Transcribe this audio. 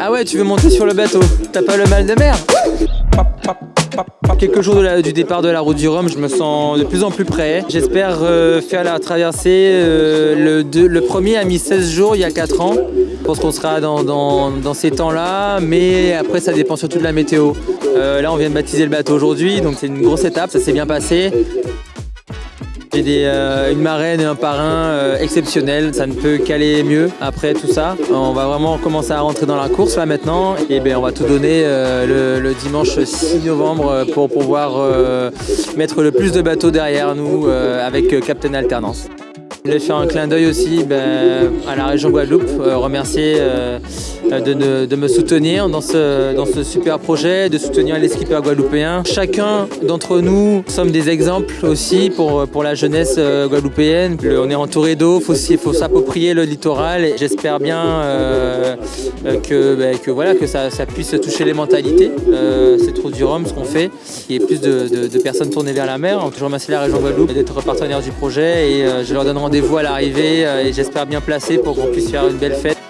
Ah ouais, tu veux monter sur le bateau T'as pas le mal de mer Quelques jours de la- du départ de la route du Rhum, je me sens de plus en plus prêt. J'espère euh, faire la traversée. euh, le, premier a mis 16 jours il y a 4 ans. Je pense qu'on sera dans, dans- dans ces temps-là, mais après ça dépend surtout de la météo. Euh, là on vient de baptiser le bateau aujourd'hui, donc c'est une grosse étape, ça s'est bien passé. J'ai euh, une marraine et un parrain euh, exceptionnels, ça ne peut qu'aller mieux après tout ça. On va vraiment commencer à rentrer dans la course là maintenant et ben, on va tout donner euh, le, le dimanche 6 novembre euh, pour pouvoir euh, mettre le plus de bateaux derrière nous euh, avec Captain Alternance. Je voulais faire un clin d'œil aussi ben, à la région Guadeloupe, euh, remercier euh, de, me soutenir dans ce, dans ce super projet, de soutenir les skippers guadeloupéens. Chacun d'entre nous sommes des exemples aussi pour, pour la jeunesse euh, guadeloupéenne. On est entouré d'eau, il faut, faut s'approprier le littoral et j'espère bien que, ben, que, voilà, que ça, puisse toucher les mentalités. Euh, C'est trop du ce qu'on fait, qu'il y ait plus de, personnes tournées vers la mer. Je remercie la région Guadeloupe d'être partenaire du projet et euh, je leur donne rendez-vous à l'arrivée euh, et j'espère bien placé pour qu'on puisse faire une belle fête.